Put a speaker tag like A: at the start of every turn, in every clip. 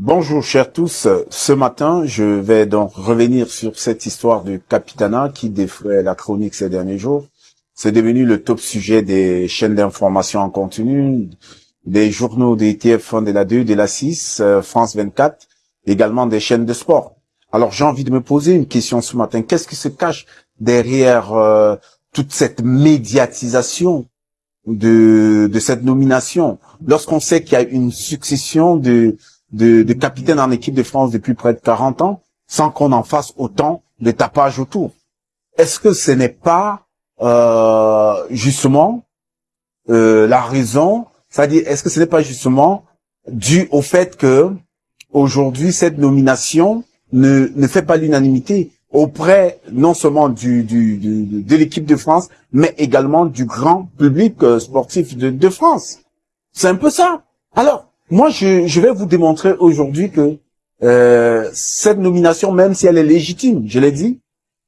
A: Bonjour chers tous, ce matin je vais donc revenir sur cette histoire du Capitana qui défrait la chronique ces derniers jours. C'est devenu le top sujet des chaînes d'information en continu, des journaux des TF1, de la 2, de la 6, euh, France 24, également des chaînes de sport. Alors j'ai envie de me poser une question ce matin. Qu'est-ce qui se cache derrière euh, toute cette médiatisation de, de cette nomination? Lorsqu'on sait qu'il y a une succession de, de, de capitaines en équipe de France depuis près de 40 ans, sans qu'on en fasse autant de tapage autour. Est-ce que ce n'est pas euh, justement euh, la raison? C'est-à-dire, est-ce que ce n'est pas justement dû au fait que aujourd'hui cette nomination ne, ne fait pas l'unanimité auprès non seulement du, du, de l'équipe de France, mais également du grand public euh, sportif de, de France? C'est un peu ça. Alors, moi, je, je vais vous démontrer aujourd'hui que euh, cette nomination, même si elle est légitime, je l'ai dit,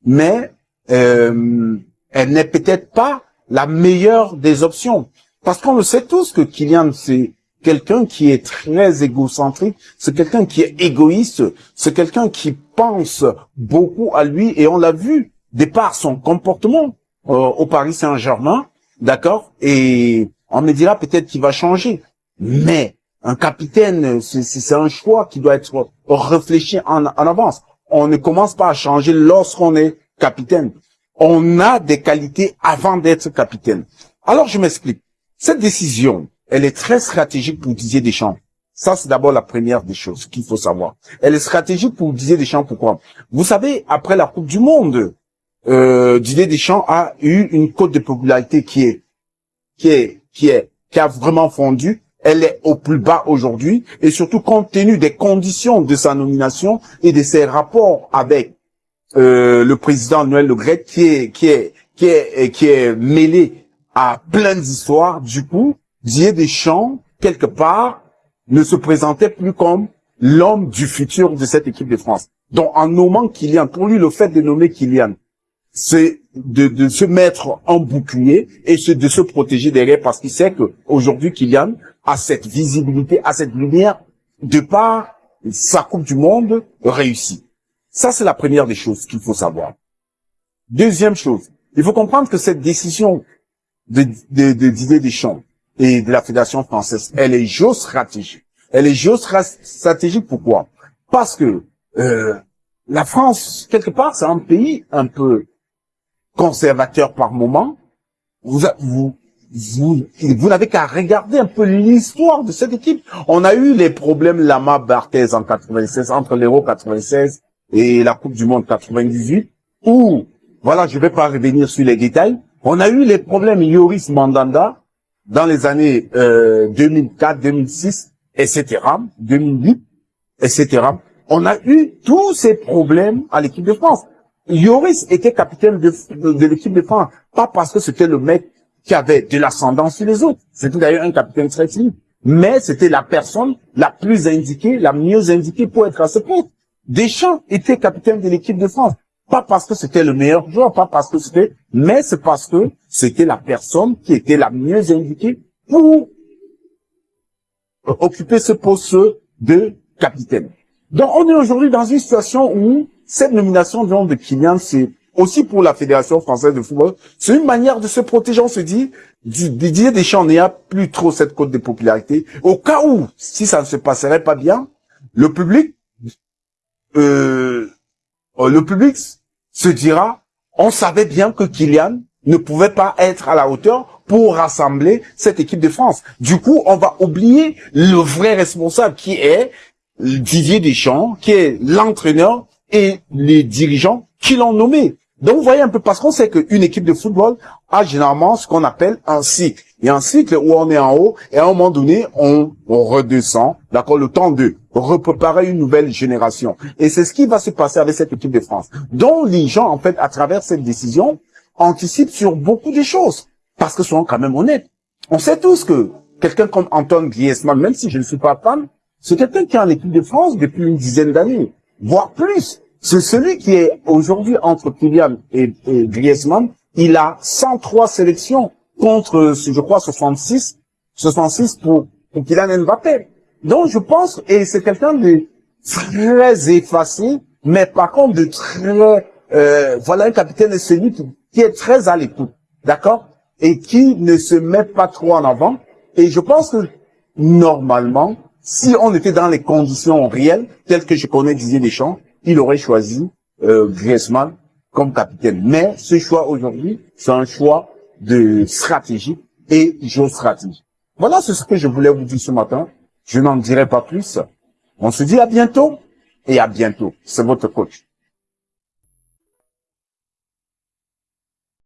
A: mais euh, elle n'est peut-être pas la meilleure des options. Parce qu'on le sait tous que Kylian, c'est quelqu'un qui est très égocentrique, c'est quelqu'un qui est égoïste, c'est quelqu'un qui pense beaucoup à lui, et on l'a vu, de par son comportement euh, au Paris Saint-Germain, d'accord Et on me dira peut-être qu'il va changer. Mais un capitaine, c'est un choix qui doit être réfléchi en, en avance. On ne commence pas à changer lorsqu'on est capitaine. On a des qualités avant d'être capitaine. Alors je m'explique. Cette décision, elle est très stratégique pour Didier Deschamps. Ça, c'est d'abord la première des choses qu'il faut savoir. Elle est stratégique pour Didier Deschamps. Pourquoi? Vous savez, après la Coupe du Monde, euh, Didier Deschamps a eu une cote de popularité qui est, qui est, qui est, qui a vraiment fondu. Elle est au plus bas aujourd'hui et surtout compte tenu des conditions de sa nomination et de ses rapports avec euh, le président Noël Le Gret qui est, qui est, qui est, qui est mêlé à plein d'histoires. Du coup, Didier Deschamps, quelque part, ne se présentait plus comme l'homme du futur de cette équipe de France. Donc, en nommant Kylian, pour lui, le fait de nommer Kylian, c'est de, de, se mettre en bouclier et de se protéger derrière parce qu'il sait que aujourd'hui Kylian a cette visibilité, a cette lumière de par sa Coupe du Monde réussie. Ça, c'est la première des choses qu'il faut savoir. Deuxième chose, il faut comprendre que cette décision de, de, de Didier Deschamps et de la Fédération française, elle est géostratégique. Elle est géostratégique pourquoi? Parce que euh, la France, quelque part, c'est un pays un peu conservateur par moment. Vous, vous, vous, vous n'avez qu'à regarder un peu l'histoire de cette équipe. On a eu les problèmes Lama Barthez en 96, entre l'Euro 96 et la Coupe du Monde 98, où, voilà, je vais pas revenir sur les détails, on a eu les problèmes Yoris Mandanda dans les années euh, 2004, 2006, etc., 2008, etc. On a eu tous ces problèmes à l'équipe de France. Yoris était capitaine de, de, l'équipe de France, pas parce que c'était le mec qui avait de l'ascendance sur les autres. C'était d'ailleurs un capitaine très fini. Mais c'était la personne la plus indiquée, la mieux indiquée pour être à ce poste. Deschamps était capitaine de l'équipe de France. Pas parce que c'était le meilleur joueur, pas parce que c'était, mais c'est parce que c'était la personne qui était la mieux indiquée pour occuper ce poste de capitaine. Donc, on est aujourd'hui dans une situation où cette nomination de Kylian, c'est aussi pour la Fédération française de football, c'est une manière de se protéger. On se dit, Didier Deschamps n'a plus trop cette cote de popularité. Au cas où, si ça ne se passerait pas bien, le public, euh, le public se dira, on savait bien que Kylian ne pouvait pas être à la hauteur pour rassembler cette équipe de France. Du coup, on va oublier le vrai responsable qui est Didier Deschamps, qui est l'entraîneur et les dirigeants qui l'ont nommé. Donc, vous voyez un peu, parce qu'on sait qu'une équipe de football a généralement ce qu'on appelle un cycle. Il y a un cycle où on est en haut et à un moment donné, on, redescend, d'accord, le temps de repréparer une nouvelle génération. Et c'est ce qui va se passer avec cette équipe de France. Donc, les gens, en fait, à travers cette décision, anticipent sur beaucoup de choses. Parce que soyons quand même honnêtes. On sait tous que quelqu'un comme Antoine Griezmann, même si je ne suis pas fan, c'est quelqu'un qui est en équipe de France depuis une dizaine d'années, voire plus. C'est celui qui est aujourd'hui entre Kylian et, Griezmann. Il a 103 sélections contre, je crois, 66, 66 pour, pour Kylian Mbappé. Donc je pense, et c'est quelqu'un de très effacé, mais par contre de très, euh, voilà un capitaine de celui qui est très à l'écoute, d'accord? Et qui ne se met pas trop en avant. Et je pense que normalement, si on était dans les conditions réelles, telles que je connais Didier Deschamps, il aurait choisi euh, Griezmann comme capitaine. Mais ce choix aujourd'hui, c'est un choix de stratégie et géostratégie. Voilà ce que je voulais vous dire ce matin. Je n'en dirai pas plus. On se dit à bientôt et à bientôt. C'est votre coach.